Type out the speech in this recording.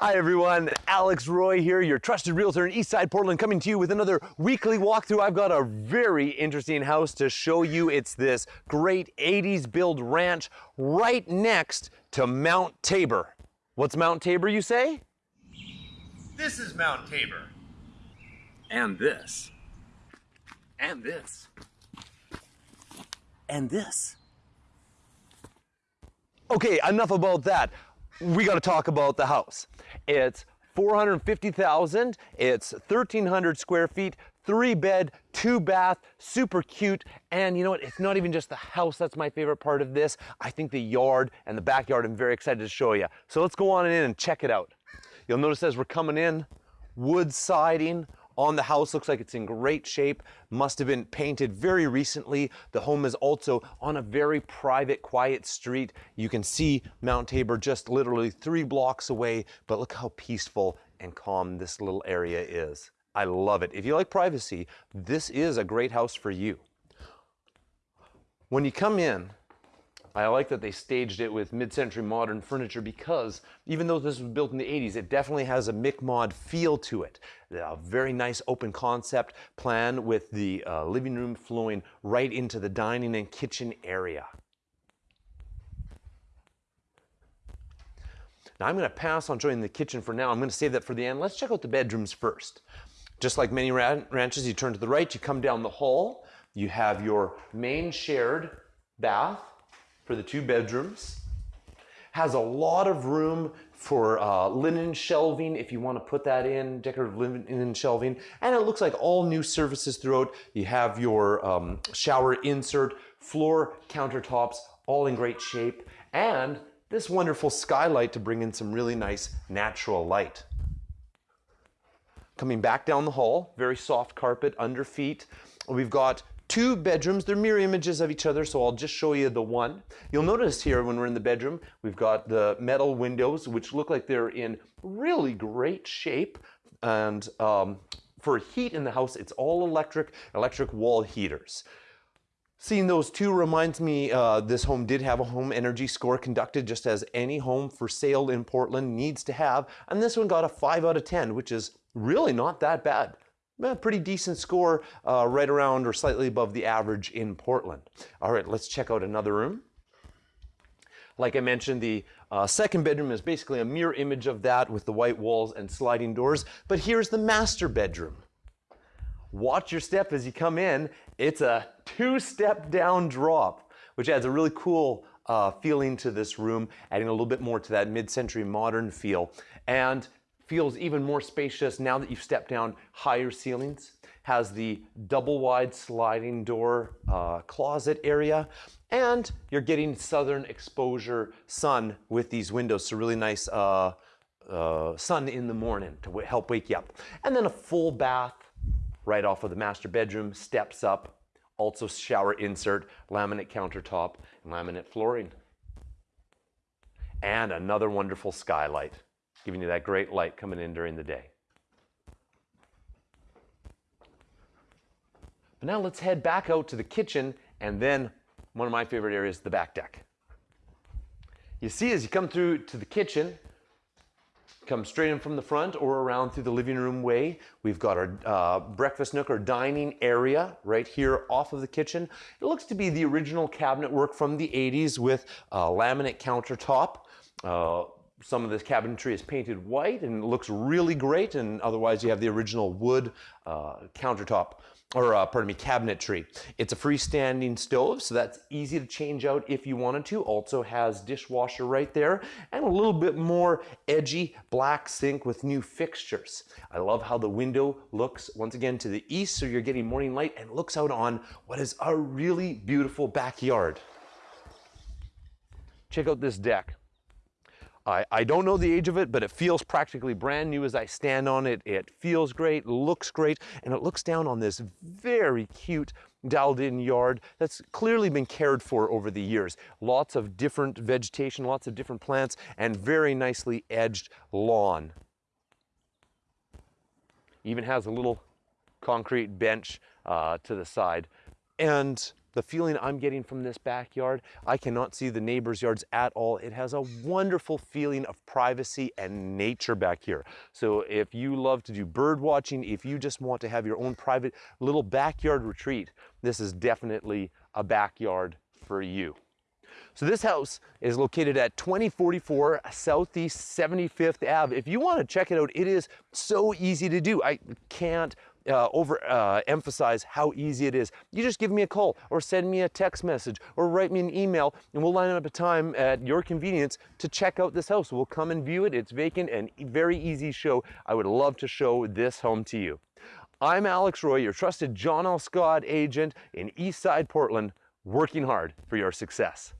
Hi everyone, Alex Roy here, your trusted realtor in Eastside Portland, coming to you with another weekly walkthrough. I've got a very interesting house to show you. It's this great 80s build ranch right next to Mount Tabor. What's Mount Tabor, you say? This is Mount Tabor. And this. And this. And this. Okay, enough about that we got to talk about the house. It's 450,000, it's 1,300 square feet, three bed, two bath, super cute. And you know what? It's not even just the house that's my favorite part of this. I think the yard and the backyard I'm very excited to show you. So let's go on in and check it out. You'll notice as we're coming in, wood siding, on the house. Looks like it's in great shape. Must have been painted very recently. The home is also on a very private, quiet street. You can see Mount Tabor just literally three blocks away, but look how peaceful and calm this little area is. I love it. If you like privacy, this is a great house for you. When you come in, I like that they staged it with mid-century modern furniture because even though this was built in the 80s, it definitely has a McMod feel to it. A very nice open concept plan with the uh, living room flowing right into the dining and kitchen area. Now I'm going to pass on showing the kitchen for now. I'm going to save that for the end. Let's check out the bedrooms first. Just like many ranches, you turn to the right, you come down the hall, you have your main shared bath, for the two bedrooms. Has a lot of room for uh, linen shelving if you want to put that in, decorative linen shelving. And it looks like all new surfaces throughout. You have your um, shower insert, floor countertops, all in great shape. And this wonderful skylight to bring in some really nice natural light. Coming back down the hall, very soft carpet under feet. We've got two bedrooms. They're mirror images of each other, so I'll just show you the one. You'll notice here when we're in the bedroom, we've got the metal windows, which look like they're in really great shape. And um, for heat in the house, it's all electric, electric wall heaters. Seeing those two reminds me uh, this home did have a home energy score conducted just as any home for sale in Portland needs to have. And this one got a 5 out of 10, which is really not that bad a pretty decent score uh, right around or slightly above the average in Portland. All right, let's check out another room. Like I mentioned, the uh, second bedroom is basically a mirror image of that with the white walls and sliding doors. But here's the master bedroom. Watch your step as you come in. It's a two-step down drop, which adds a really cool uh, feeling to this room, adding a little bit more to that mid-century modern feel. And feels even more spacious now that you've stepped down higher ceilings. Has the double wide sliding door uh, closet area. And you're getting southern exposure sun with these windows. So really nice uh, uh, sun in the morning to help wake you up. And then a full bath right off of the master bedroom, steps up, also shower insert, laminate countertop, and laminate flooring. And another wonderful skylight giving you that great light coming in during the day. But now let's head back out to the kitchen and then one of my favorite areas, the back deck. You see as you come through to the kitchen, come straight in from the front or around through the living room way. We've got our uh, breakfast nook or dining area right here off of the kitchen. It looks to be the original cabinet work from the 80s with a laminate countertop, uh, some of this cabinetry is painted white and looks really great and otherwise you have the original wood uh, countertop or uh, pardon me cabinetry it's a freestanding stove so that's easy to change out if you wanted to. Also has dishwasher right there and a little bit more edgy black sink with new fixtures. I love how the window looks once again to the east so you're getting morning light and looks out on what is a really beautiful backyard. Check out this deck I, I don't know the age of it, but it feels practically brand new as I stand on it. It feels great, looks great, and it looks down on this very cute dialed in yard that's clearly been cared for over the years. Lots of different vegetation, lots of different plants, and very nicely edged lawn. Even has a little concrete bench uh, to the side. And the feeling I'm getting from this backyard, I cannot see the neighbors' yards at all. It has a wonderful feeling of privacy and nature back here. So if you love to do bird watching, if you just want to have your own private little backyard retreat, this is definitely a backyard for you. So this house is located at 2044 Southeast 75th Ave. If you want to check it out, it is so easy to do. I can't uh, over uh, emphasize how easy it is. You just give me a call or send me a text message or write me an email and we'll line up a time at your convenience to check out this house. We'll come and view it. It's vacant and very easy show. I would love to show this home to you. I'm Alex Roy, your trusted John L. Scott agent in Eastside Portland, working hard for your success.